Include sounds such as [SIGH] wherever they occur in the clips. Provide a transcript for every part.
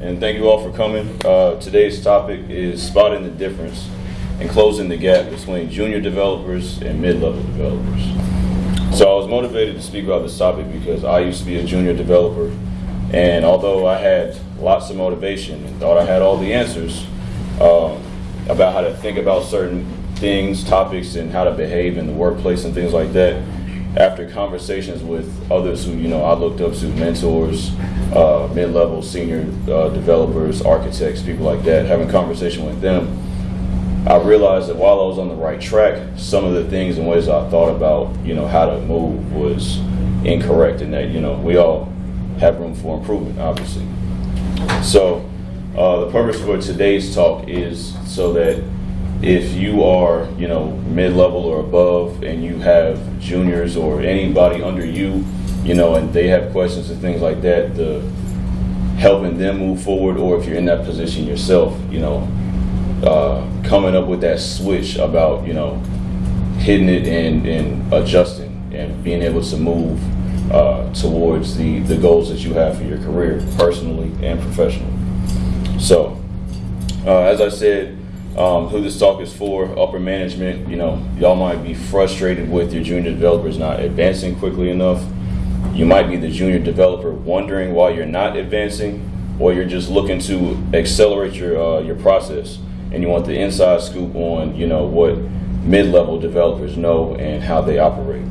and thank you all for coming. Uh, today's topic is spotting the difference and closing the gap between junior developers and mid-level developers. So I was motivated to speak about this topic because I used to be a junior developer, and although I had lots of motivation and thought I had all the answers um, about how to think about certain things, topics, and how to behave in the workplace and things like that, after conversations with others who you know I looked up to, mentors, uh, mid-level, senior uh, developers, architects, people like that, having conversation with them, I realized that while I was on the right track, some of the things and ways I thought about you know how to move was incorrect, and that you know we all have room for improvement, obviously. So uh, the purpose for today's talk is so that if you are, you know, mid-level or above and you have juniors or anybody under you, you know, and they have questions and things like that, the helping them move forward, or if you're in that position yourself, you know, uh, coming up with that switch about, you know, hitting it and, and adjusting and being able to move uh, towards the, the goals that you have for your career, personally and professionally. So, uh, as I said, um, who this talk is for, upper management, you know, y'all might be frustrated with your junior developers not advancing quickly enough. You might be the junior developer wondering why you're not advancing, or you're just looking to accelerate your uh, your process, and you want the inside scoop on, you know, what mid-level developers know and how they operate.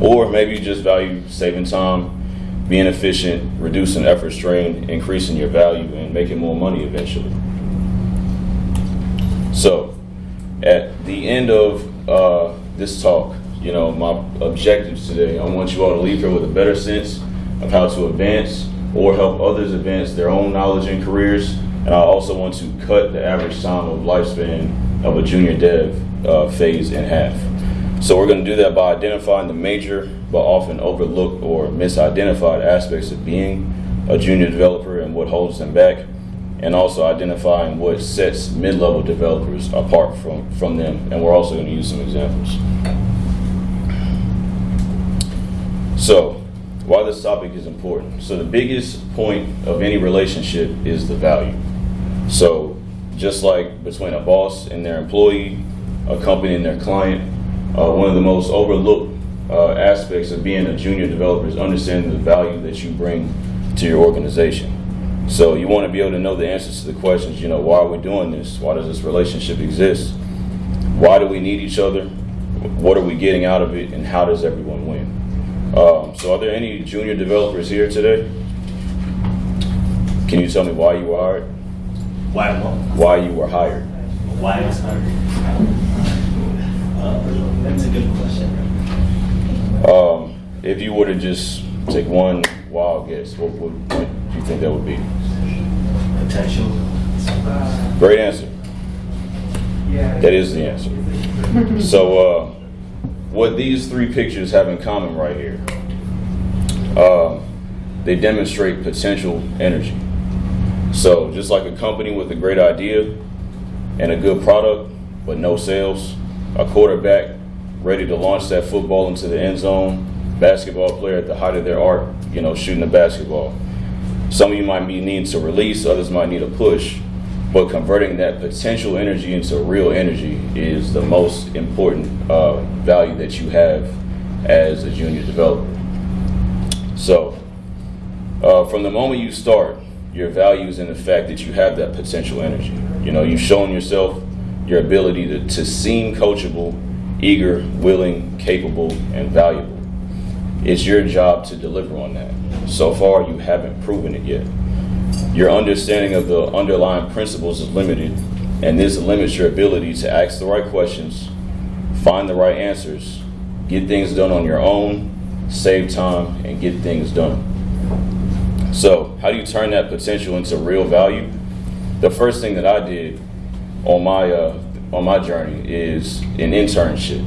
Or maybe you just value saving time, being efficient, reducing effort strain, increasing your value, and making more money eventually. So, at the end of uh, this talk, you know, my objectives today, I want you all to leave here with a better sense of how to advance or help others advance their own knowledge and careers. And I also want to cut the average time of lifespan of a junior dev uh, phase in half. So we're going to do that by identifying the major but often overlooked or misidentified aspects of being a junior developer and what holds them back and also identifying what sets mid-level developers apart from, from them. And we're also going to use some examples. So, why this topic is important. So the biggest point of any relationship is the value. So just like between a boss and their employee, a company and their client, uh, one of the most overlooked uh, aspects of being a junior developer is understanding the value that you bring to your organization. So you want to be able to know the answers to the questions, you know, why are we doing this? Why does this relationship exist? Why do we need each other? What are we getting out of it? And how does everyone win? Um, so are there any junior developers here today? Can you tell me why you were hired? Why? Why you were hired? Why I was hired? Uh, that's a good question. Um, if you were to just take one wild guess, what would you think that would be? Potential. Great answer. That is the answer. So, uh, what these three pictures have in common right here, uh, they demonstrate potential energy. So, just like a company with a great idea and a good product, but no sales, a quarterback ready to launch that football into the end zone, basketball player at the height of their art, you know, shooting the basketball. Some of you might be needing to release, others might need a push, but converting that potential energy into real energy is the most important uh, value that you have as a junior developer. So, uh, from the moment you start, your value is in the fact that you have that potential energy. You know, you've shown yourself your ability to, to seem coachable, eager, willing, capable, and valuable. It's your job to deliver on that. So far, you haven't proven it yet. Your understanding of the underlying principles is limited, and this limits your ability to ask the right questions, find the right answers, get things done on your own, save time, and get things done. So, how do you turn that potential into real value? The first thing that I did on my uh, on my journey is an internship.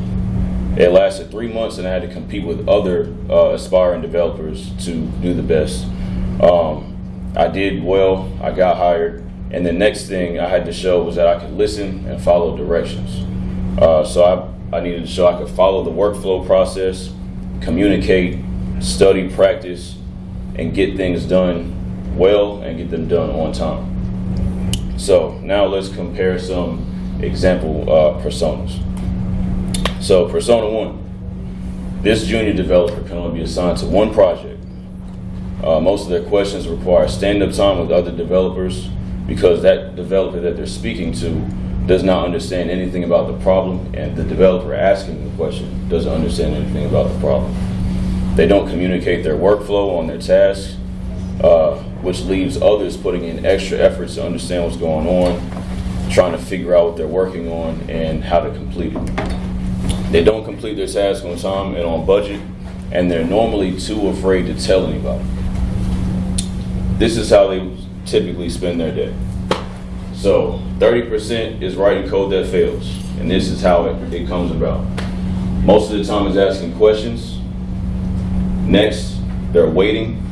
It lasted three months, and I had to compete with other uh, aspiring developers to do the best. Um, I did well. I got hired, and the next thing I had to show was that I could listen and follow directions. Uh, so I, I needed to show I could follow the workflow process, communicate, study, practice, and get things done well and get them done on time. So now let's compare some example uh, personas. So persona one, this junior developer can only be assigned to one project. Uh, most of their questions require stand-up time with other developers because that developer that they're speaking to does not understand anything about the problem and the developer asking the question doesn't understand anything about the problem. They don't communicate their workflow on their tasks, uh, which leaves others putting in extra efforts to understand what's going on, trying to figure out what they're working on and how to complete it. They don't complete their tasks on time and on budget, and they're normally too afraid to tell anybody. This is how they typically spend their day. So 30% is writing code that fails, and this is how it, it comes about. Most of the time is asking questions. Next, they're waiting.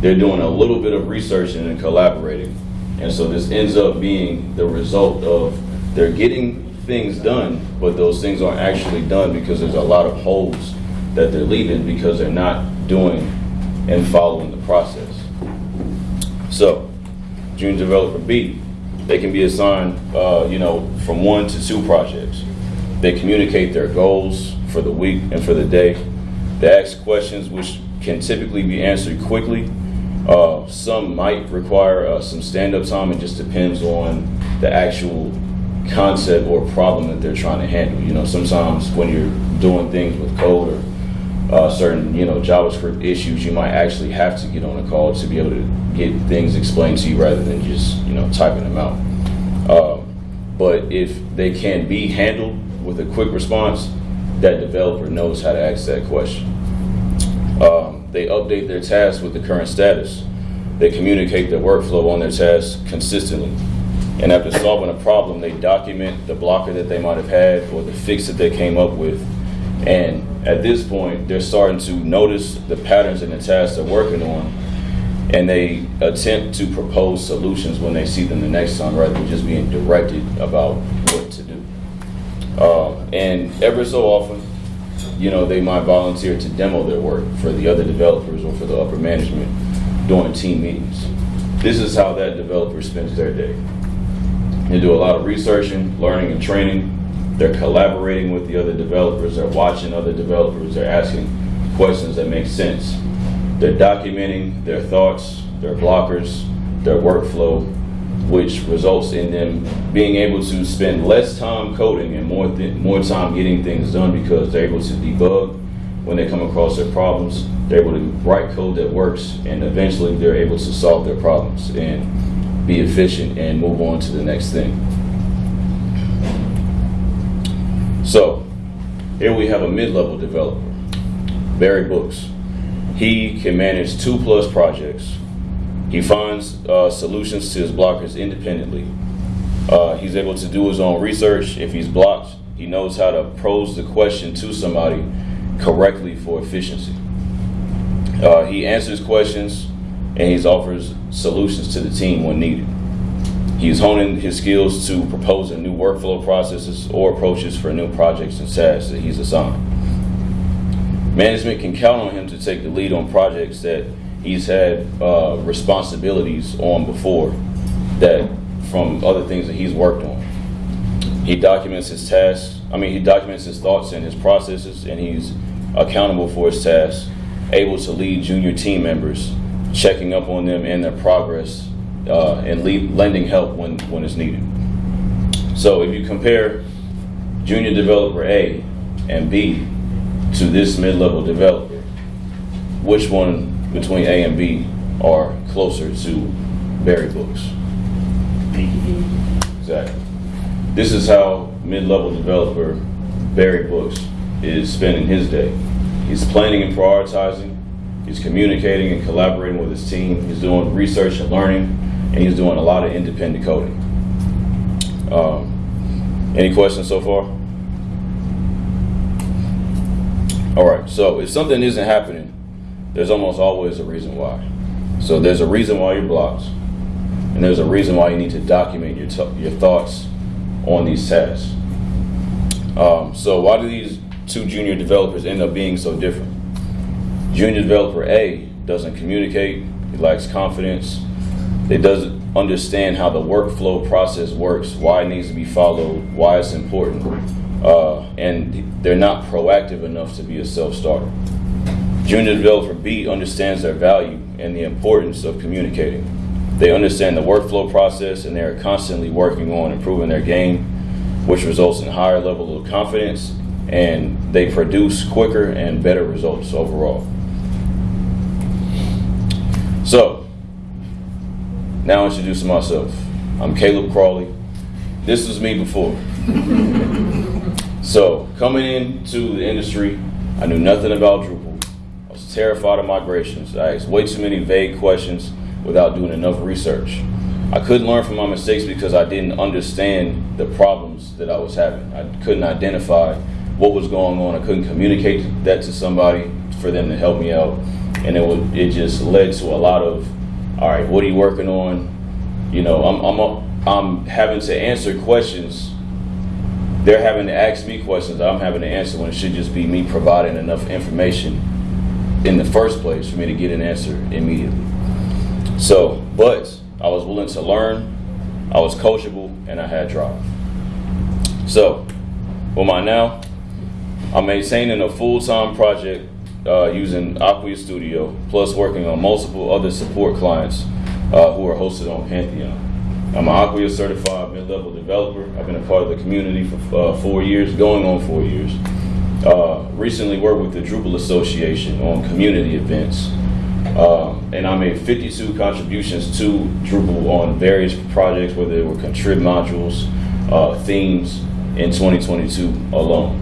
They're doing a little bit of researching and collaborating. And so this ends up being the result of they're getting things done, but those things aren't actually done because there's a lot of holes that they're leaving because they're not doing and following the process. So, junior developer B, they can be assigned, uh, you know, from one to two projects. They communicate their goals for the week and for the day. They ask questions which can typically be answered quickly. Uh, some might require uh, some stand-up time. It just depends on the actual concept or problem that they're trying to handle. You know, sometimes when you're doing things with code or uh, certain you know JavaScript issues, you might actually have to get on a call to be able to get things explained to you rather than just you know typing them out. Um, but if they can be handled with a quick response, that developer knows how to ask that question. Um, they update their tasks with the current status. They communicate their workflow on their tasks consistently. And after solving a problem, they document the blocker that they might have had or the fix that they came up with. And at this point, they're starting to notice the patterns in the tasks they're working on, and they attempt to propose solutions when they see them the next time, rather than just being directed about what to do. Uh, and ever so often, you know, they might volunteer to demo their work for the other developers or for the upper management during team meetings. This is how that developer spends their day. They do a lot of researching, learning, and training they're collaborating with the other developers. They're watching other developers. They're asking questions that make sense. They're documenting their thoughts, their blockers, their workflow, which results in them being able to spend less time coding and more more time getting things done because they're able to debug when they come across their problems. They're able to write code that works, and eventually they're able to solve their problems and be efficient and move on to the next thing. So here we have a mid-level developer, Barry Books. He can manage two plus projects. He finds uh, solutions to his blockers independently. Uh, he's able to do his own research. If he's blocked, he knows how to pose the question to somebody correctly for efficiency. Uh, he answers questions and he offers solutions to the team when needed. He's honing his skills to proposing new workflow processes or approaches for new projects and tasks that he's assigned. Management can count on him to take the lead on projects that he's had uh, responsibilities on before that from other things that he's worked on. He documents his tasks, I mean, he documents his thoughts and his processes, and he's accountable for his tasks, able to lead junior team members, checking up on them and their progress uh, and lending help when, when it's needed. So if you compare junior developer A and B to this mid-level developer, which one between A and B are closer to Barry Books? Exactly. This is how mid-level developer Barry Books is spending his day. He's planning and prioritizing. He's communicating and collaborating with his team. He's doing research and learning and he's doing a lot of independent coding. Um, any questions so far? All right, so if something isn't happening, there's almost always a reason why. So there's a reason why you're blocked, and there's a reason why you need to document your, your thoughts on these tasks. Um, so why do these two junior developers end up being so different? Junior developer A doesn't communicate, he lacks confidence, It doesn't understand how the workflow process works, why it needs to be followed, why it's important, uh, and they're not proactive enough to be a self-starter. Junior developer B understands their value and the importance of communicating. They understand the workflow process and they are constantly working on improving their game, which results in higher level of confidence and they produce quicker and better results overall. So, now introducing myself. I'm Caleb Crawley. This was me before. so, coming into the industry, I knew nothing about Drupal. I was terrified of migrations. I asked way too many vague questions without doing enough research. I couldn't learn from my mistakes because I didn't understand the problems that I was having. I couldn't identify what was going on. I couldn't communicate that to somebody for them to help me out. And it would, it just led to a lot of, all right, what are you working on? You know, I'm, I'm, a, I'm having to answer questions. They're having to ask me questions I'm having to answer when it should just be me providing enough information in the first place for me to get an answer immediately. So, but I was willing to learn, I was coachable, and I had drive. So, what am I now? I'm maintaining a full-time project uh, using Acquia Studio, plus working on multiple other support clients uh, who are hosted on Pantheon. I'm an Acquia certified mid-level developer. I've been a part of the community for uh, four years, going on four years. Uh, recently worked with the Drupal Association on community events. Um, and I made 52 contributions to Drupal on various projects, whether they were contrib modules, uh, themes, in 2022 alone.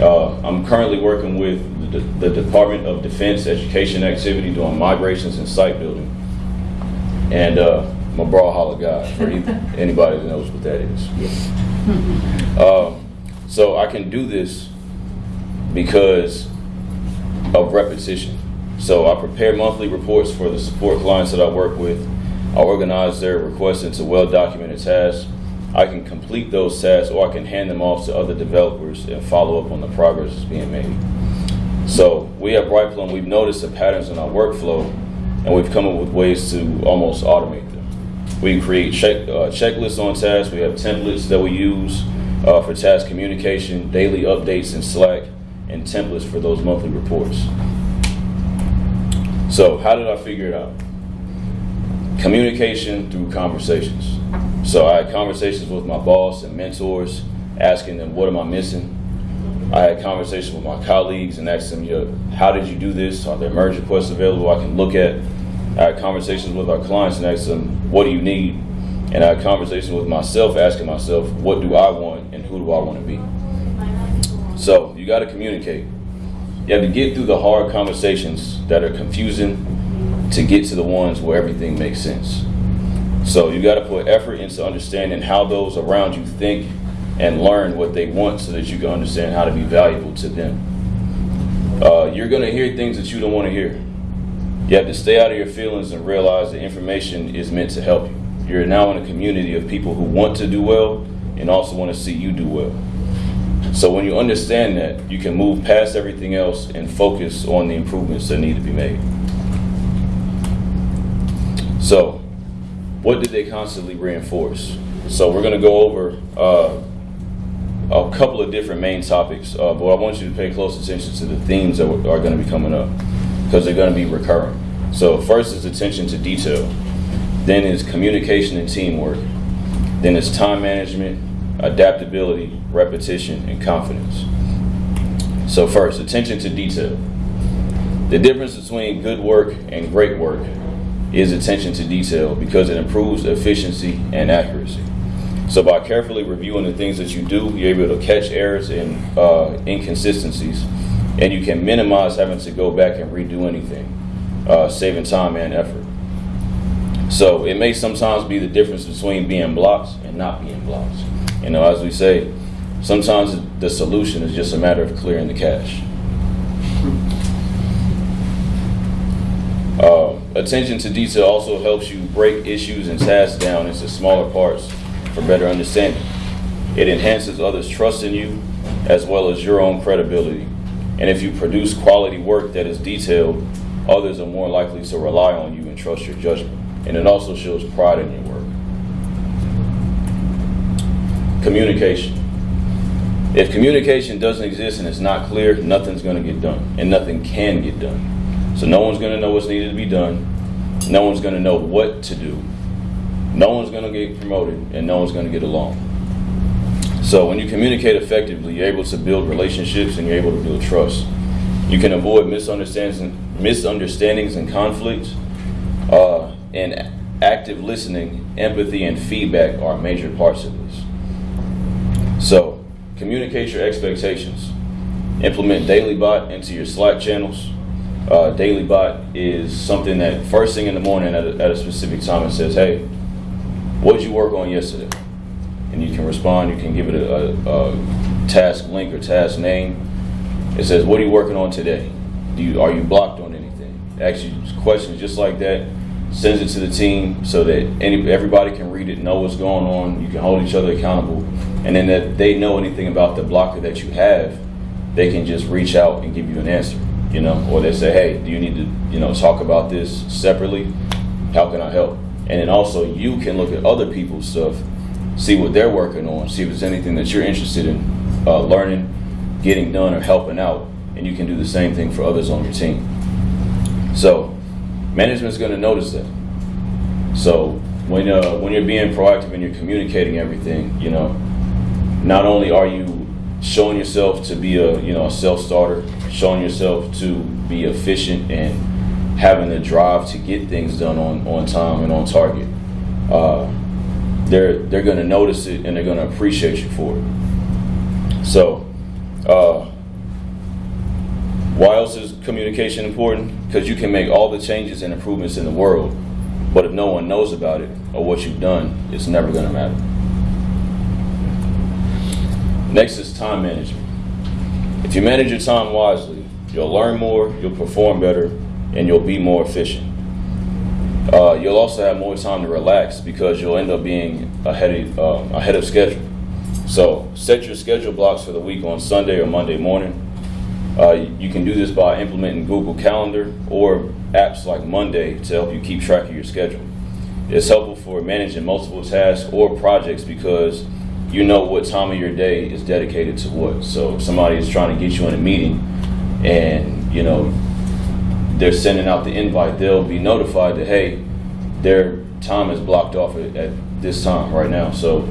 Uh, I'm currently working with the, the, Department of Defense Education Activity doing migrations and site building. And uh, I'm a Brawlhalla guy for [LAUGHS] anybody that knows what that is. Uh, [LAUGHS] so I can do this because of repetition. So I prepare monthly reports for the support clients that I work with. I organize their requests into well-documented tasks. I can complete those tasks or I can hand them off to other developers and follow up on the progress that's being made. So we at Brightplum, we've noticed the patterns in our workflow and we've come up with ways to almost automate them. We create check, uh, checklists on tasks. We have templates that we use uh, for task communication, daily updates in Slack, and templates for those monthly reports. So how did I figure it out? Communication through conversations. So I had conversations with my boss and mentors, asking them, what am I missing? I had conversations with my colleagues and asked them, know, how did you do this? Are there merge requests available I can look at? I had conversations with our clients and asked them, what do you need? And I had conversations with myself, asking myself, what do I want and who do I want to be? So you got to communicate. You have to get through the hard conversations that are confusing to get to the ones where everything makes sense. So you got to put effort into understanding how those around you think and learn what they want so that you can understand how to be valuable to them. Uh, you're going to hear things that you don't want to hear. You have to stay out of your feelings and realize that information is meant to help you. You're now in a community of people who want to do well and also want to see you do well. So when you understand that, you can move past everything else and focus on the improvements that need to be made. So, what did they constantly reinforce? So we're going to go over uh, a couple of different main topics, uh, but I want you to pay close attention to the themes that are going to be coming up because they're going to be recurring. So first is attention to detail, then is communication and teamwork, then it's time management, adaptability, repetition, and confidence. So first, attention to detail. The difference between good work and great work is attention to detail because it improves efficiency and accuracy. So by carefully reviewing the things that you do, you're able to catch errors and uh, inconsistencies, and you can minimize having to go back and redo anything, uh, saving time and effort. So it may sometimes be the difference between being blocked and not being blocked. You know, as we say, sometimes the solution is just a matter of clearing the cache. Uh, attention to detail also helps you break issues and tasks down into smaller parts for better understanding. It enhances others' trust in you as well as your own credibility. And if you produce quality work that is detailed, others are more likely to rely on you and trust your judgment. and it also shows pride in your work. Communication. If communication doesn't exist and it's not clear, nothing's going to get done, and nothing can get done. So no one's going to know what's needed to be done. No one's going to know what to do. No one's going to get promoted, and no one's going to get along. So when you communicate effectively, you're able to build relationships and you're able to build trust. You can avoid misunderstandings, misunderstandings and conflicts. Uh, and active listening, empathy, and feedback are major parts of this. So communicate your expectations. Implement DailyBot into your Slack channels. Uh, DailyBot is something that first thing in the morning at a, at a specific time it says, "Hey, what did you work on yesterday?" And you can respond. You can give it a, a, a task link or task name. It says, "What are you working on today? Do you are you blocked on anything?" Ask you questions just like that. Sends it to the team so that any everybody can read it, know what's going on. You can hold each other accountable, and then if they know anything about the blocker that you have, they can just reach out and give you an answer. You know, or they say, "Hey, do you need to you know talk about this separately? How can I help?" And then also you can look at other people's stuff, see what they're working on, see if there's anything that you're interested in uh, learning, getting done, or helping out, and you can do the same thing for others on your team. So management's going to notice that. So when uh, when you're being proactive and you're communicating everything, you know, not only are you showing yourself to be a you know a self starter, showing yourself to be efficient and having the drive to get things done on, on time and on target. Uh, they're they're going to notice it and they're going to appreciate you for it. So, uh, why else is communication important? Because you can make all the changes and improvements in the world, but if no one knows about it or what you've done, it's never going to matter. Next is time management. If you manage your time wisely, you'll learn more, you'll perform better, and you'll be more efficient. Uh, you'll also have more time to relax because you'll end up being ahead of, um, ahead of schedule. So set your schedule blocks for the week on Sunday or Monday morning. Uh, you can do this by implementing Google Calendar or apps like Monday to help you keep track of your schedule. It's helpful for managing multiple tasks or projects because you know what time of your day is dedicated to what. So if somebody is trying to get you in a meeting and you know they're sending out the invite, they'll be notified that hey, their time is blocked off at, at this time right now. So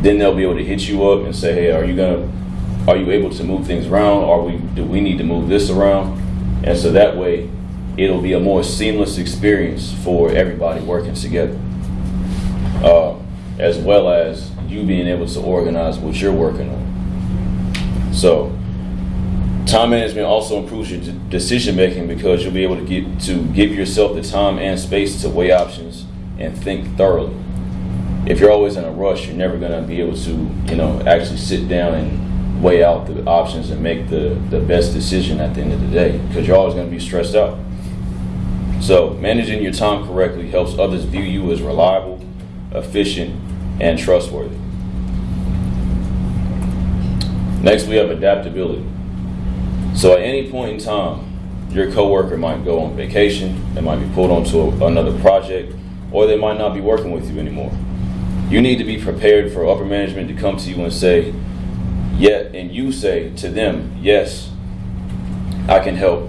then they'll be able to hit you up and say, hey, are you gonna, are you able to move things around? Are we, do we need to move this around? And so that way, it'll be a more seamless experience for everybody working together, uh, as well as you being able to organize what you're working on. So Time management also improves your decision making because you'll be able to get to give yourself the time and space to weigh options and think thoroughly. If you're always in a rush, you're never going to be able to, you know, actually sit down and weigh out the options and make the, the best decision at the end of the day because you're always going to be stressed out. So, managing your time correctly helps others view you as reliable, efficient, and trustworthy. Next, we have adaptability. So at any point in time, your coworker might go on vacation, they might be pulled onto a, another project, or they might not be working with you anymore. You need to be prepared for upper management to come to you and say, yeah, and you say to them, yes, I can help,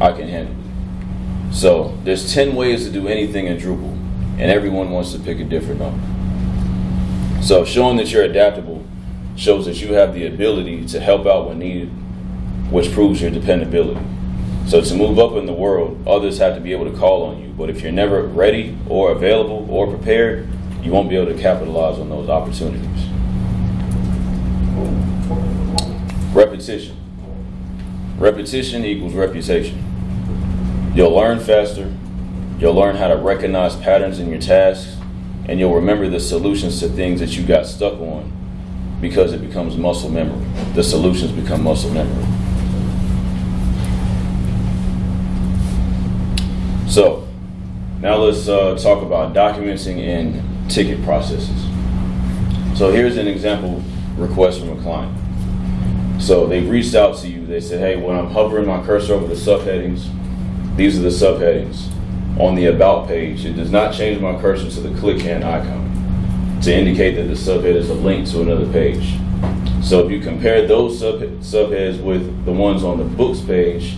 I can handle it. So there's 10 ways to do anything in Drupal, and everyone wants to pick a different number. So showing that you're adaptable shows that you have the ability to help out when needed which proves your dependability. So to move up in the world, others have to be able to call on you. But if you're never ready or available or prepared, you won't be able to capitalize on those opportunities. Repetition. Repetition equals reputation. You'll learn faster, you'll learn how to recognize patterns in your tasks, and you'll remember the solutions to things that you got stuck on because it becomes muscle memory. The solutions become muscle memory. So, now let's uh, talk about documenting and ticket processes. So here's an example request from a client. So they've reached out to you. They said, hey, when I'm hovering my cursor over the subheadings, these are the subheadings. on the about page, it does not change my cursor to the click hand icon to indicate that the subhead is a link to another page. So if you compare those sub subheads with the ones on the books page,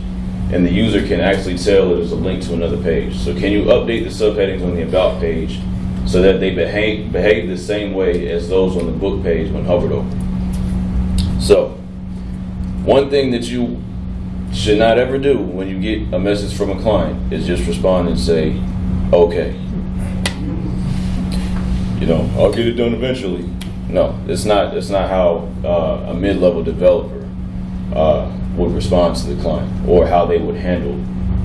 and the user can actually tell is a link to another page. So can you update the subheadings on the about page so that they behave, behave the same way as those on the book page when hovered over? So, one thing that you should not ever do when you get a message from a client is just respond and say, okay. You know, I'll get it done eventually. No, it's not. It's not how uh, a mid-level developer uh, would respond to the client or how they would handle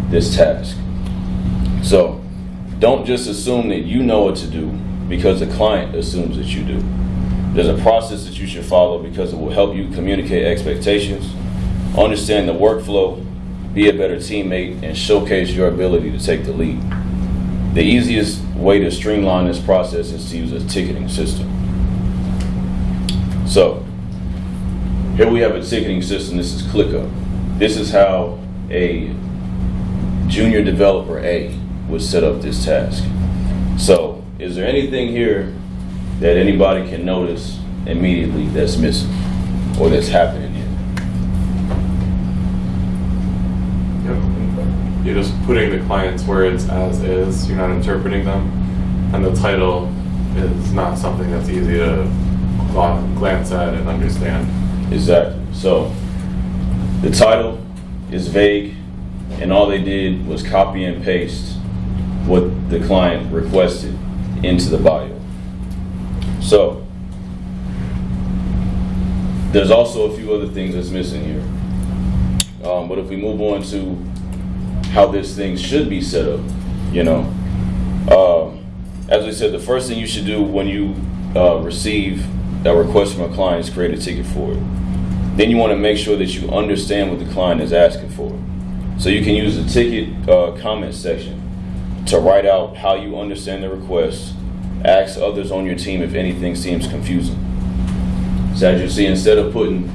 this task. So, don't just assume that you know what to do because the client assumes that you do. There's a process that you should follow because it will help you communicate expectations, understand the workflow, be a better teammate, and showcase your ability to take the lead. The easiest way to streamline this process is to use a ticketing system. So, here we have a ticketing system. This is ClickUp. This is how a junior developer A would set up this task. So, is there anything here that anybody can notice immediately that's missing or that's happening here? Yep. You're just putting the client's words as is, you're not interpreting them. And the title is not something that's easy to glance at and understand. Exactly. So, the title is vague, and all they did was copy and paste what the client requested into the bio. So, there's also a few other things that's missing here. Um, but if we move on to how this thing should be set up, you know, um, as we said, the first thing you should do when you uh, receive a request from a client is create a ticket for it. Then you want to make sure that you understand what the client is asking for. So you can use the ticket uh, comment section to write out how you understand the request, ask others on your team if anything seems confusing. So as you see, instead of putting,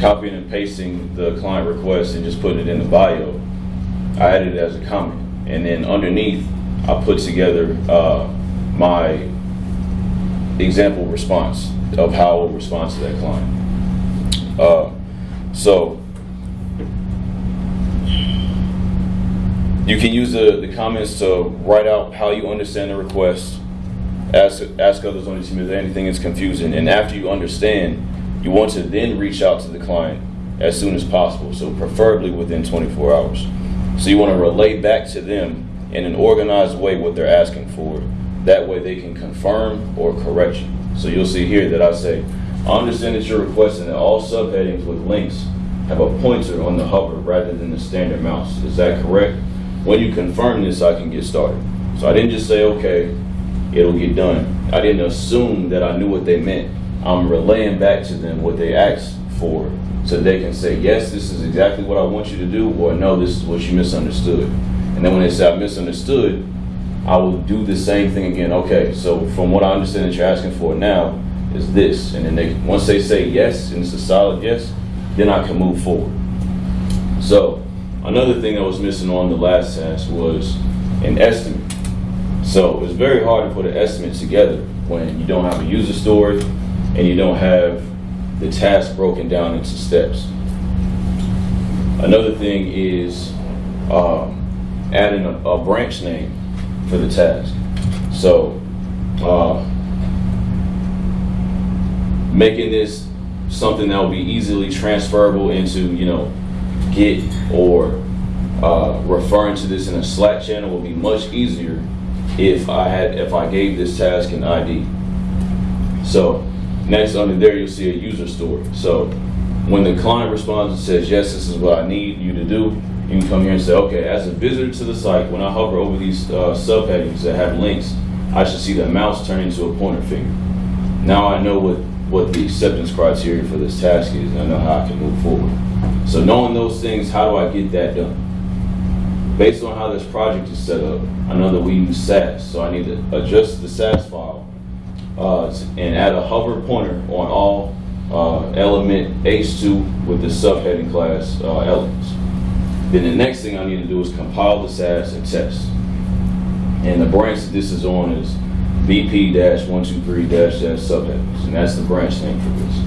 copying and pasting the client request and just putting it in the bio, I added it as a comment. And then underneath, I put together uh, my example response of how would respond to that client. Uh, so you can use the, the comments to write out how you understand the request, ask ask others on your team if anything is confusing, and after you understand, you want to then reach out to the client as soon as possible. So preferably within 24 hours. So you want to relay back to them in an organized way what they're asking for. That way they can confirm or correct you. So you'll see here that I say, I understand that you're requesting that all subheadings with links have a pointer on the hover rather than the standard mouse. Is that correct? When you confirm this, I can get started. So I didn't just say, okay, it'll get done. I didn't assume that I knew what they meant. I'm relaying back to them what they asked for so they can say, yes, this is exactly what I want you to do, or no, this is what you misunderstood. And then when they say I misunderstood, I will do the same thing again. Okay, so from what I understand that you're asking for now is this. And then they once they say yes, and it's a solid yes, then I can move forward. So another thing I was missing on the last task was an estimate. So it's very hard to put an estimate together when you don't have a user story and you don't have the task broken down into steps. Another thing is um, adding a, a branch name for the task. So uh, making this something that will be easily transferable into, you know, Git or uh, referring to this in a Slack channel will be much easier if I had if I gave this task an ID. So next under there you'll see a user story. So when the client responds and says, yes, this is what I need you to do, you can come here and say, okay, as a visitor to the site, when I hover over these uh, subheadings that have links, I should see the mouse turn into a pointer finger. Now I know what, what the acceptance criteria for this task is, and I know how I can move forward. So knowing those things, how do I get that done? Based on how this project is set up, I know that we use Sass, so I need to adjust the Sass file uh, and add a hover pointer on all uh, element H2 with the subheading class uh, elements. Then the next thing I need to do is compile the Sass and test. And the branch that this is on is BP-123-subheadings, and that's the branch name for this.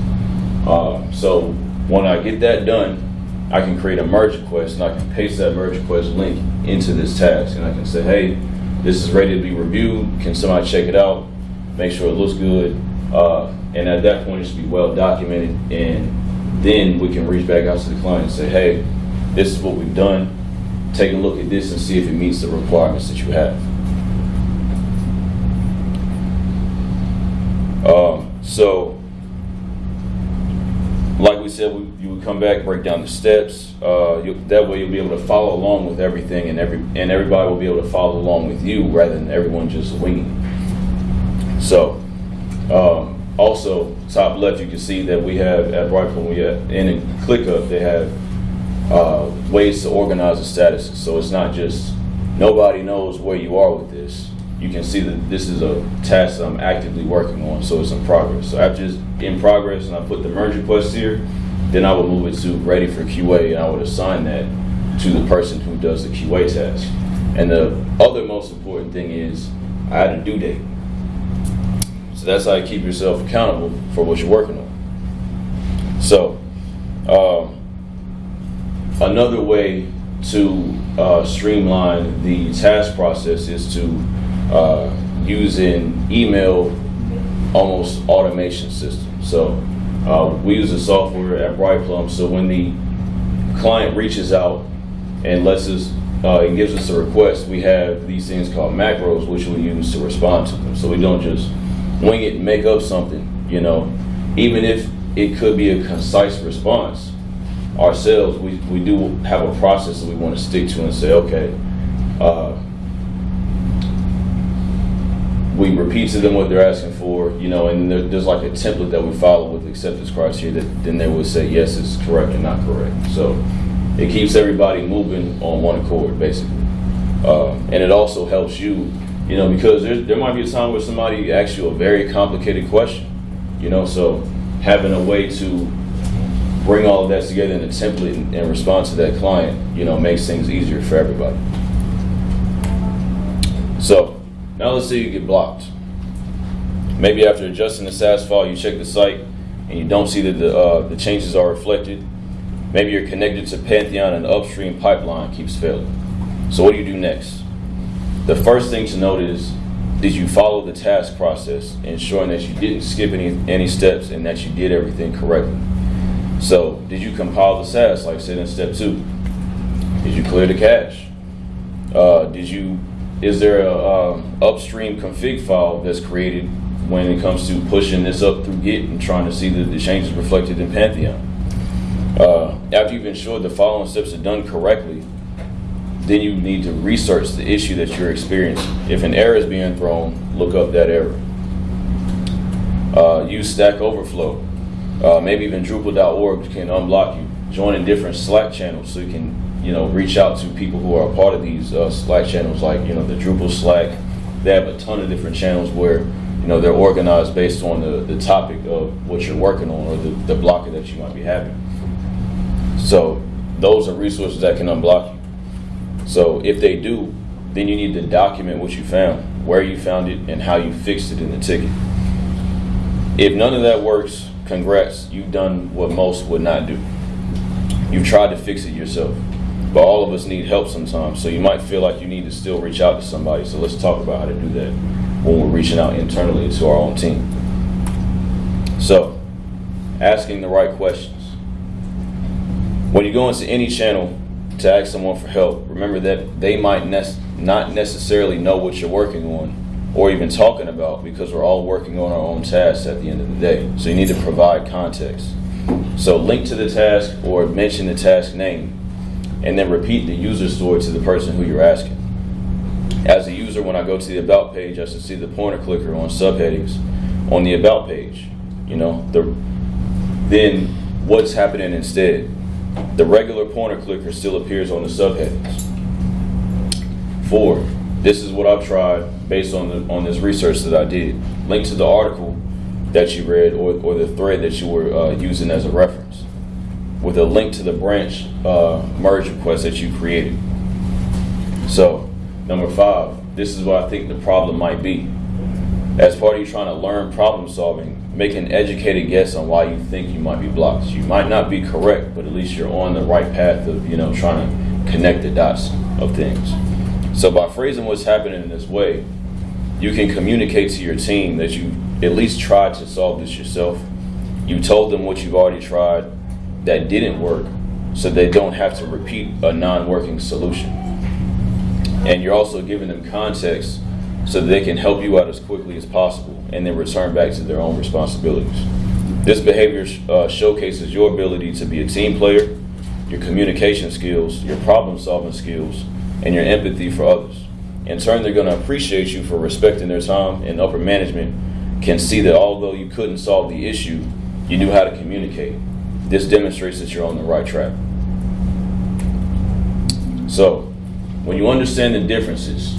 Uh, so when I get that done, I can create a merge request and I can paste that merge request link into this task and I can say, hey, this is ready to be reviewed. Can somebody check it out? Make sure it looks good. Uh, and at that point, it should be well documented. And then we can reach back out to the client and say, hey, this is what we've done. Take a look at this and see if it meets the requirements that you have. Um, so, like we said, we, you would come back, break down the steps. Uh, you, that way, you'll be able to follow along with everything, and every and everybody will be able to follow along with you rather than everyone just winging. So, um, also top left, you can see that we have at Brightplum, we have in ClickUp, they have uh, ways to organize the statuses. So it's not just nobody knows where you are with this. You can see that this is a task I'm actively working on, so it's in progress. So after it's in progress and I put the merge request here, then I would move it to ready for QA and I would assign that to the person who does the QA task. And the other most important thing is I had a due date. So that's how you keep yourself accountable for what you're working on. So, um, another way to uh, streamline the task process is to uh, use an email almost automation system. So uh, we use the software at Bright Plum. So when the client reaches out and lets us uh, and gives us a request, we have these things called macros, which we use to respond to them. So we don't just wing it and make up something. You know, even if it could be a concise response, ourselves, we, we do have a process that we want to stick to and say, okay, uh, we repeat to them what they're asking for, you know, and there, there's like a template that we follow with acceptance criteria that then they would say, yes, it's correct or not correct. So it keeps everybody moving on one accord, basically. Uh, and it also helps you, you know, because there, there might be a time where somebody asks you a very complicated question, you know, so having a way to bring all of that together in a template and, and respond to that client, you know, makes things easier for everybody. So now let's say you get blocked. Maybe after adjusting the Sass file, you check the site and you don't see that the, uh, the changes are reflected. Maybe you're connected to Pantheon and the upstream pipeline keeps failing. So what do you do next? The first thing to note is, did you follow the task process, ensuring that you didn't skip any, any steps and that you did everything correctly? So, did you compile the Sass like said in step two? Did you clear the cache? Uh, did you? Is there a um, upstream config file that's created when it comes to pushing this up through Git and trying to see the, the changes reflected in Pantheon? Uh, after you've ensured the following steps are done correctly, then you need to research the issue that you're experiencing. If an error is being thrown, look up that error. Uh, use Stack Overflow. Uh, maybe even Drupal.org can unblock you. Joining different Slack channels so you can, you know, reach out to people who are a part of these uh, Slack channels, like you know the Drupal Slack. They have a ton of different channels where you know they're organized based on the, the topic of what you're working on or the, the blocker that you might be having. So those are resources that can unblock you. So if they do, then you need to document what you found, where you found it, and how you fixed it in the ticket. If none of that works, congrats, you've done what most would not do. You've tried to fix it yourself. But all of us need help sometimes, so you might feel like you need to still reach out to somebody. So let's talk about how to do that when we're reaching out internally to our own team. So, asking the right questions. When you go into any channel to ask someone for help, remember that they might ne- not necessarily know what you're working on or even talking about because we're all working on our own tasks at the end of the day. So you need to provide context. So link to the task or mention the task name and then repeat the user story to the person who you're asking. As a user, when I go to the About page, I should see the pointer clicker on subheadings on the About page. You know, the, then what's happening instead? The regular pointer clicker still appears on the subheadings. Four, this is what I've tried based on the on this research that I did. Link to the article that you read or, or the thread that you were uh, using as a reference with a link to the branch uh, merge request that you created. So, number five, this is what I think the problem might be. As part of you trying to learn problem solving, make an educated guess on why you think you might be blocked. You might not be correct, but at least you're on the right path of, you know, trying to connect the dots of things. So by phrasing what's happening in this way, you can communicate to your team that you at least tried to solve this yourself. You told them what you've already tried that didn't work so they don't have to repeat a non-working solution. And you're also giving them context so that they can help you out as quickly as possible and then return back to their own responsibilities. This behavior uh, showcases your ability to be a team player, your communication skills, your problem solving skills, and your empathy for others. In turn, they're going to appreciate you for respecting their time, and upper management can see that although you couldn't solve the issue, you knew how to communicate. This demonstrates that you're on the right track. So, when you understand the differences,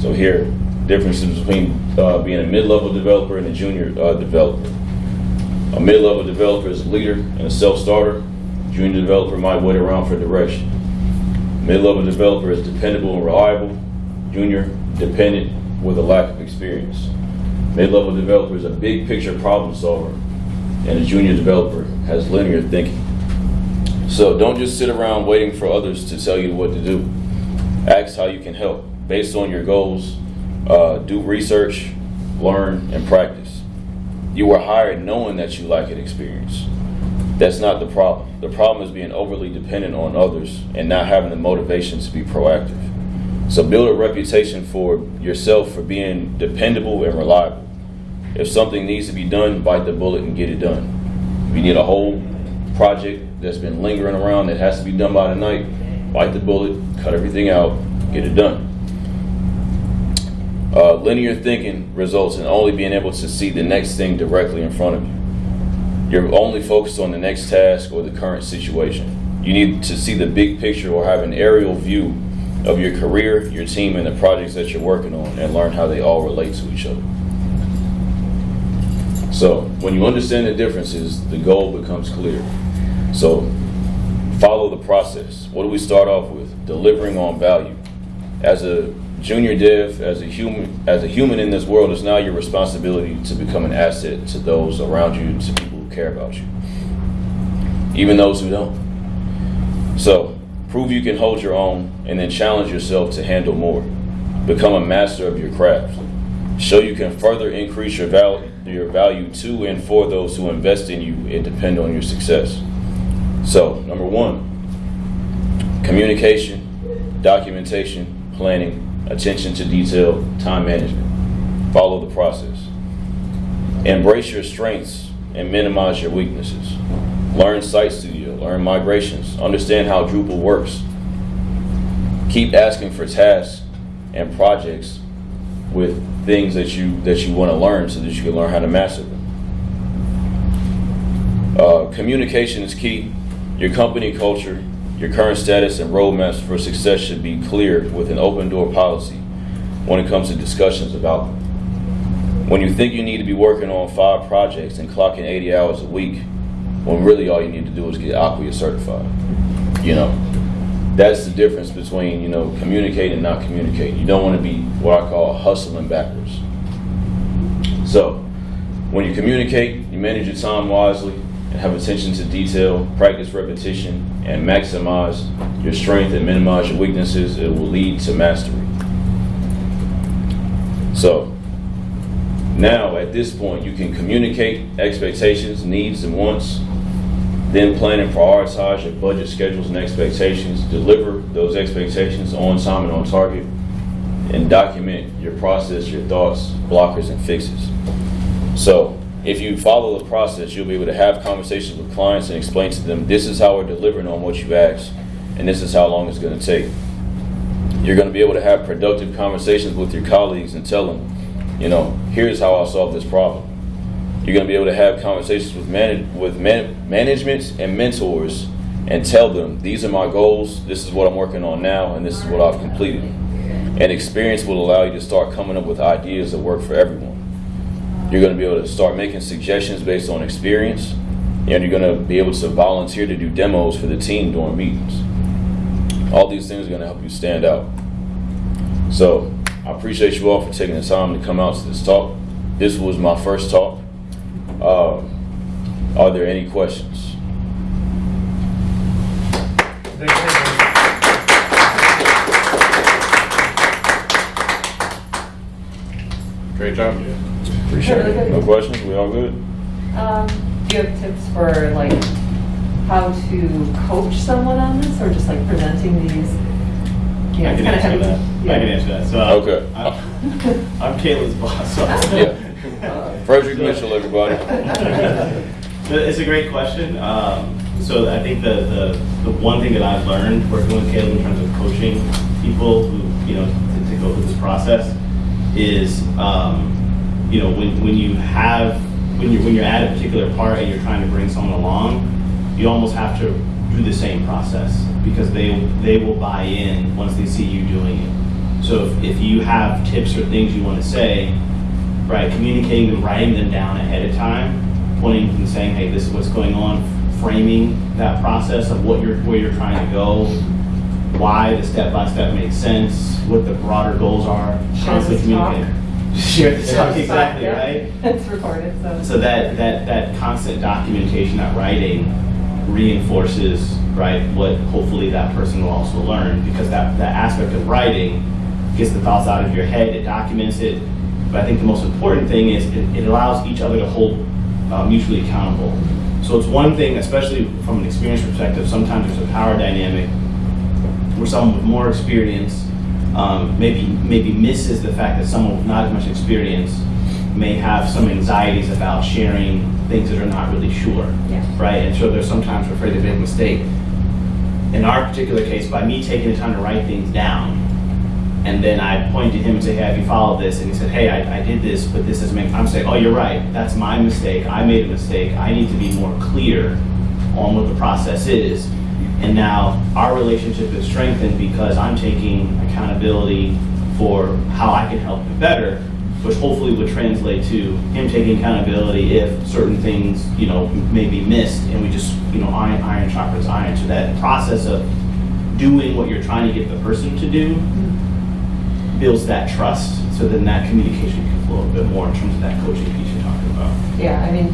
so here, differences between uh, being a mid-level developer and a junior uh, developer. A mid-level developer is a leader and a self-starter. Junior developer might wait around for direction. Mid-level developer is dependable and reliable. Junior, dependent with a lack of experience. Mid-level developer is a big picture problem solver, and a junior developer has linear thinking. So don't just sit around waiting for others to tell you what to do. Ask how you can help based on your goals. Uh, do research, learn, and practice. You were hired knowing that you lack an experience. That's not the problem. The problem is being overly dependent on others and not having the motivation to be proactive. So build a reputation for yourself for being dependable and reliable. If something needs to be done, bite the bullet and get it done. If you need a whole project that's been lingering around that has to be done by tonight, bite the bullet, cut everything out, get it done. Uh, linear thinking results in only being able to see the next thing directly in front of you. You're only focused on the next task or the current situation. You need to see the big picture or have an aerial view of your career, your team, and the projects that you're working on and learn how they all relate to each other. So, when you understand the differences, the goal becomes clear. So, follow the process. What do we start off with? Delivering on value. As a junior dev, as a human, as a human in this world, it's now your responsibility to become an asset to those around you, to care about you, even those who don't. So, prove you can hold your own, and then challenge yourself to handle more. Become a master of your craft. Show you can further increase your value, your value to and for those who invest in you and depend on your success. So, number one, communication, documentation, planning, attention to detail, time management. Follow the process. Embrace your strengths and minimize your weaknesses. Learn Site Studio, learn migrations, understand how Drupal works. Keep asking for tasks and projects with things that you that you want to learn so that you can learn how to master them. Uh, communication is key. Your company culture, your current status, and roadmaps for success should be clear with an open door policy when it comes to discussions about. When you think you need to be working on five projects and clocking 80 hours a week, when really all you need to do is get Acquia certified. You know, that's the difference between, you know, communicating and not communicating. You don't want to be what I call hustling backwards. So, when you communicate, you manage your time wisely and have attention to detail, practice repetition, and maximize your strength and minimize your weaknesses, it will lead to mastery. So, now at this point, you can communicate expectations, needs, and wants, then plan and prioritize your budget schedules and expectations, deliver those expectations on time and on target, and document your process, your thoughts, blockers, and fixes. So, if you follow the process, you'll be able to have conversations with clients and explain to them this is how we're delivering on what you asked, and this is how long it's going to take. You're going to be able to have productive conversations with your colleagues and tell them, you know, here's how I'll solve this problem. You're going to be able to have conversations with man- with man- management and mentors and tell them these are my goals, this is what I'm working on now, and this is what I've completed. And experience will allow you to start coming up with ideas that work for everyone. You're going to be able to start making suggestions based on experience, and you're going to be able to volunteer to do demos for the team during meetings. All these things are going to help you stand out. So, I appreciate you all for taking the time to come out to this talk. This was my first talk. Um, are there any questions? Great job. Appreciate Really it. No questions? We all good? Um, do you have tips for like how to coach someone on this or just like presenting these? Yeah, I can kind of answer heavy. that. Yeah. I can answer that. So Okay. I'm, I'm Caitlin's boss. So Yeah. Frederick Mitchell, everybody. [LAUGHS] It's a great question. Um, so I think the, the, the one thing that I've learned working with Caleb in terms of coaching people who, you know, to, to go through this process is, um, you know, when, when you have, when you're, when you're at a particular part and you're trying to bring someone along, you almost have to do the same process because they, they will buy in once they see you doing it. So if, if you have tips or things you want to say, right, communicating them, writing them down ahead of time, pointing and saying, hey, this is what's going on, framing that process of what you're, where you're trying to go, why the step-by-step makes sense, what the broader goals are, constantly communicating. Share the [LAUGHS] talk, exactly, Yeah. right? [LAUGHS] It's recorded, so. So that, that, that constant documentation, that writing reinforces, right, what hopefully that person will also learn because that, that aspect of writing gets the thoughts out of your head, it documents it. But I think the most important thing is it, it allows each other to hold uh, mutually accountable. So it's one thing, especially from an experience perspective, sometimes there's a power dynamic where someone with more experience um, maybe maybe misses the fact that someone with not as much experience may have some anxieties about sharing things that are not really sure, Yeah. right? And so they're sometimes afraid to make a mistake. In our particular case, by me taking the time to write things down, and then I point to him and say, "Hey, have you followed this?" And he said, "Hey, I, I did this, but this is make." I'm saying, "Oh, you're right. That's my mistake. I made a mistake. I need to be more clear on what the process is." And now our relationship is strengthened because I'm taking accountability for how I can help him better, which hopefully would translate to him taking accountability if certain things, you know, may be missed, and we just, you know, iron, iron sharpens iron. So that process of doing what you're trying to get the person to do builds that trust, so then that communication can flow a bit more in terms of that coaching piece you're talking about. Yeah, I mean,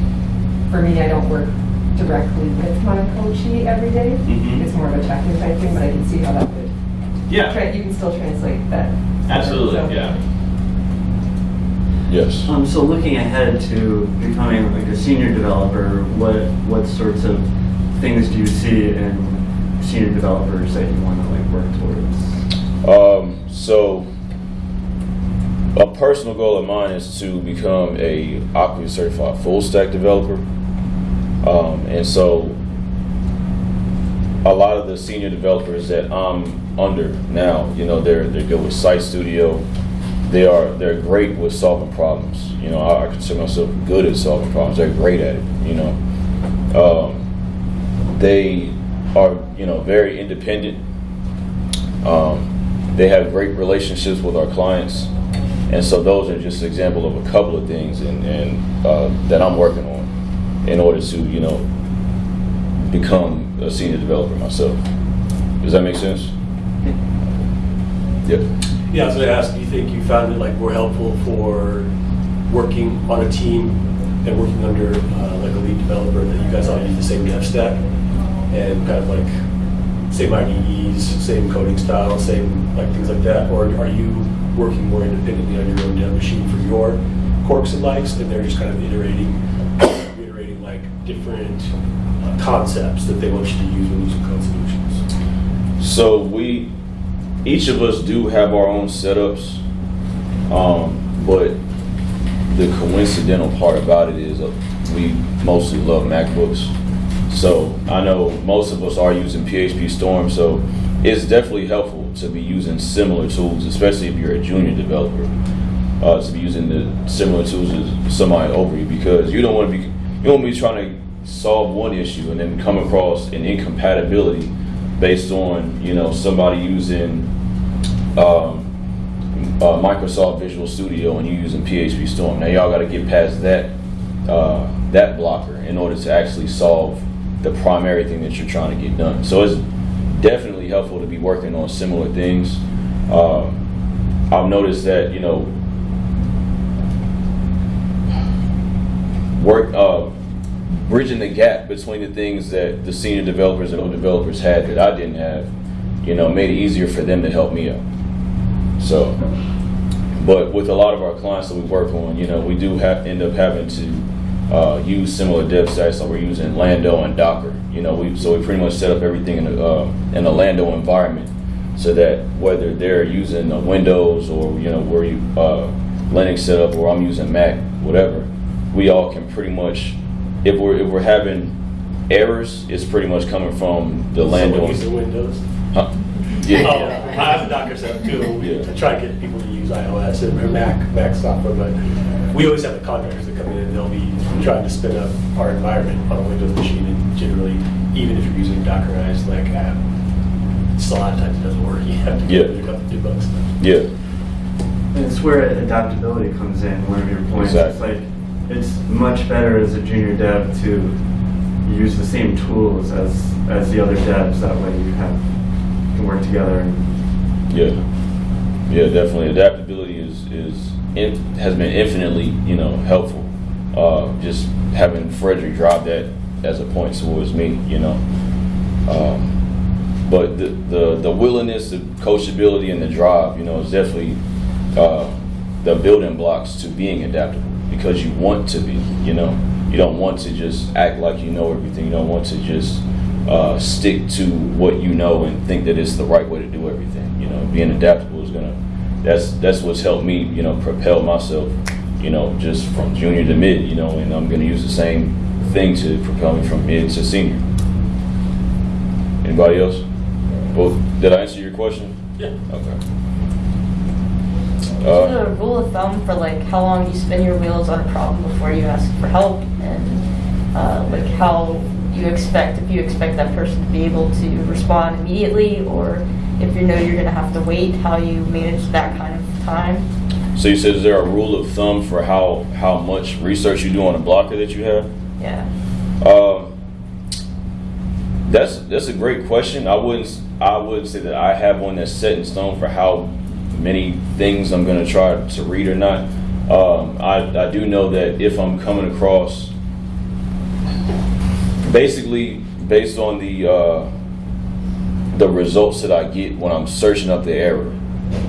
for me, I don't work directly with my coachee every day. Mhm. It's more of a check-in type thing, but I can see how that would, Yeah, tra- you can still translate that. absolutely, So- yeah. Yes. Um, so looking ahead to becoming like a senior developer, what what sorts of things do you see in senior developers that you want to like work towards? Um, so a personal goal of mine is to become a Acquia certified full stack developer. Um, and so a lot of the senior developers that I'm under now, you know, they're they're good with Site Studio. They are they're great with solving problems. You know, I, I consider myself good at solving problems. They're great at it. You know, um, they are you know very independent. Um, they have great relationships with our clients, and so those are just an example of a couple of things and, and uh, that I'm working on in order to you know become a senior developer myself. Does that make sense? Yep. Yeah, I was gonna ask, do you think you found it like more helpful for working on a team and working under uh, like a lead developer that you guys all use the same dev stack and kind of like same IDEs, same coding style, same like things like that, or are you working more independently on your own dev machine for your quirks and likes, and they're just kind of iterating, reiterating like different uh, concepts that they want you to use when using code solutions? So we, each of us do have our own setups, um, but the coincidental part about it is uh, we mostly love MacBooks. So I know most of us are using PHP Storm, so it's definitely helpful to be using similar tools, especially if you're a junior developer, uh, to be using the similar tools as somebody over you because you don't want to be you don't want to be trying to solve one issue and then come across an incompatibility based on you know somebody using um, uh, Microsoft Visual Studio and you using PHP Storm. Now y'all got to get past that uh, that blocker in order to actually solve the primary thing that you're trying to get done. So it's definitely helpful to be working on similar things. Um, I've noticed that you know work uh, bridging the gap between the things that the senior developers and old developers had that I didn't have, you know, made it easier for them to help me out. So, but with a lot of our clients that we work on, you know, we do have end up having to uh, use similar dev stacks. So we're using Lando and Docker. You know, we so we pretty much set up everything in a uh, in a Lando environment, so that whether they're using uh, Windows or you know where you uh, Linux setup or I'm using Mac, whatever, we all can pretty much if we're if we're having errors, it's pretty much coming from the Lando. Using Windows. Huh? Oh, Yeah. I have a Docker setup too. We Yeah. try to get people to use iOS and Mac, Mac software, but we always have the contractors that come in and they'll be trying to spin up our environment on a Windows machine and generally, even if you're using Dockerized like app, it's a lot of times it doesn't work. [LAUGHS] You have to Yeah. go look up the debug stuff. Yeah. And it's where adaptability comes in, one of your points. Exactly. It's like, it's much better as a junior dev to use the same tools as, as the other devs. That way you have, can work together Yeah, yeah, definitely. Adaptability is is in, has been infinitely you know helpful. Uh, just having Frederick drive that as a point towards me, you know. Um, but the, the the willingness, the coachability, and the drive, you know, is definitely uh, the building blocks to being adaptable because you want to be. You know, you don't want to just act like you know everything. You don't want to just uh, stick to what you know and think that it's the right way to do everything. You know, being adaptable is gonna. That's that's what's helped me. You know, propel myself. You know, just from junior to mid. You know, and I'm gonna use the same thing to propel me from mid to senior. Anybody else? Well, did I answer your question? Yeah. Okay. Is Uh, there a rule of thumb for like how long you spin your wheels on a problem before you ask for help and uh, like how you expect if you expect that person to be able to respond immediately or if you know you're going to have to wait how you manage that kind of time so you said is there a rule of thumb for how how much research you do on a blocker that you have? yeah Um, that's that's a great question. I wouldn't I wouldn't say that I have one that's set in stone for how many things I'm going to try to read or not. Um, I I do know that if I'm coming across, basically based on the uh, the results that I get when I'm searching up the error,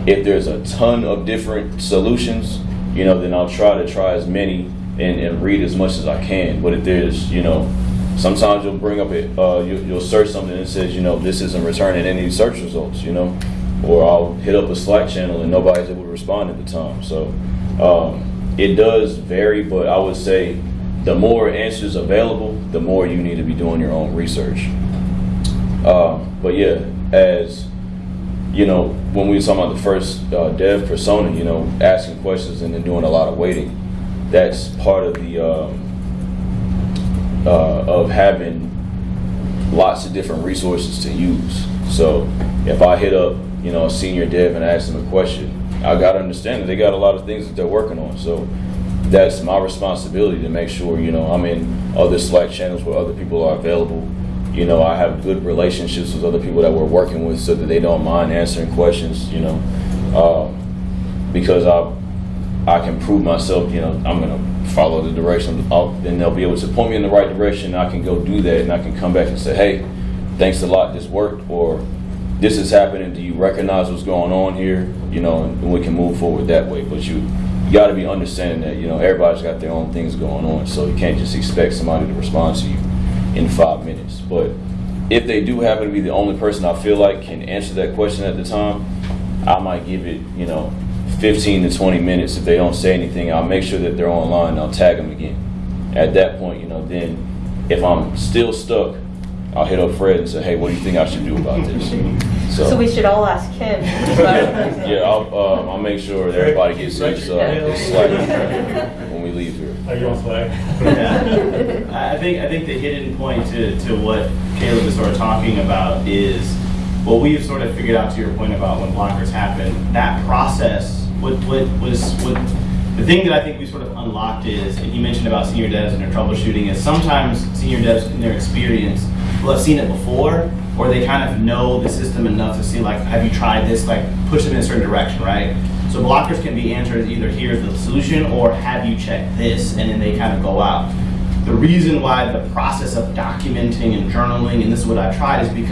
if there's a ton of different solutions, you know, then I'll try to try as many and, and read as much as I can. But if there's, you know, sometimes you'll bring up it, uh, you, you'll search something that says, you know, this isn't returning any search results, you know, or I'll hit up a Slack channel and nobody's able to respond at the time. So um, it does vary, but I would say the more answers available, the more you need to be doing your own research. Um, but yeah, as you know, when we were talking about the first uh, dev persona, you know, asking questions and then doing a lot of waiting, that's part of the um, uh, of having lots of different resources to use. So if I hit up, you know, a senior dev and ask them a question, I got to understand that they got a lot of things that they're working on. So that's my responsibility to make sure, you know, I'm in other Slack channels where other people are available. You know, I have good relationships with other people that we're working with so that they don't mind answering questions, you know, um, because I, I can prove myself, you know, I'm going to follow the direction. I'll, then they'll be able to point me in the right direction. I can go do that and I can come back and say, hey, thanks a lot, this worked, or this is happening. Do you recognize what's going on here? You know, and we can move forward that way. But you, you got to be understanding that you know everybody's got their own things going on, so you can't just expect somebody to respond to you in five minutes. But if they do happen to be the only person I feel like can answer that question at the time, I might give it you know 15 to 20 minutes. If they don't say anything, I'll make sure that they're online. and I'll tag them again. At that point, you know, then if I'm still stuck, I'll hit up Fred and say, hey, what do you think I should do about this? So we should all ask him Yeah, I'll, um, I'll make sure that everybody gets this, uh, this Slack when we leave here. Are you on Slack? Yeah. I I think I think the hidden point to, to what Caleb is sort of talking about is what we've sort of figured out to your point about when blockers happen. That process, what what was what the thing that I think we sort of unlocked is, and you mentioned about senior devs and their troubleshooting, is sometimes senior devs in their experience will have seen it before, or they kind of know the system enough to see like, have you tried this? Like push them in a certain direction, right? So blockers can be answered either here's the solution or have you checked this, and then they kind of go out. The reason why the process of documenting and journaling, and this is what I tried, is because